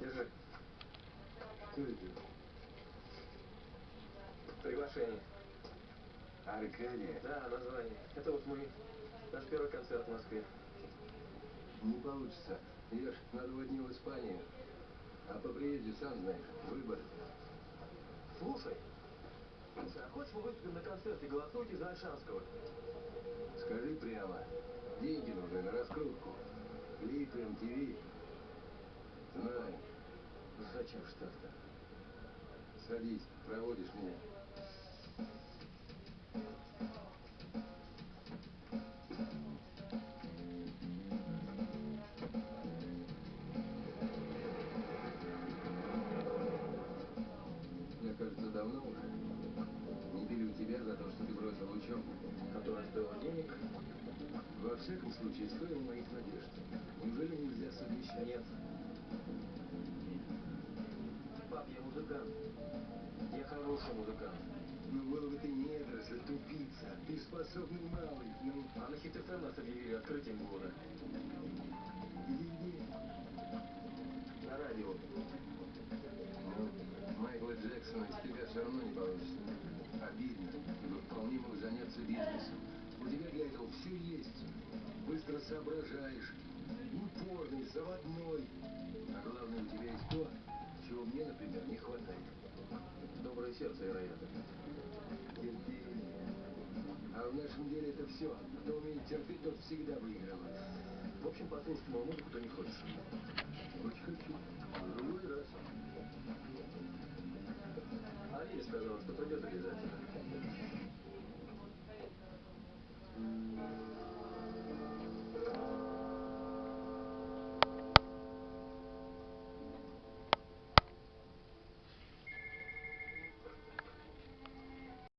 Держи. Приглашение. Аркадия, Да, название. Это вот мы. Наш первый концерт в Москве. не получится. Я ж на два дня в Испанию. А по приезде, сам знаешь, выбор. Слушай. Слушай, а хочешь мы выступим на концерте «Голосуйте за Альшанского»? Скажи прямо. Деньги нужны на раскрутку. Клип, МТВ. Знаю. Зачем ж так-то? Садись, проводишь меня. Стоила денег? Во всяком случае, стоил моих надежд. Неужели нельзя совмещать? Нет. Пап, я музыкант. Я хороший музыкант. Ну, был бы ты недоросль, тупица. Ты способный малый. Ну, А на хит ФМ нас объявили открытием года. На радио. Ну, Майкла Джексона из тебя все равно не получится. Обидно, ибо вполне мог заняться бизнесом. Все есть. Быстро соображаешь. Упорный, заводной. А главное, у тебя есть то, чего мне, например, не хватает. Доброе сердце, вероятно. Терпение. А в нашем деле это все. Кто умеет терпеть, тот всегда выигрывает. В общем, мою музыку ты не хочешь.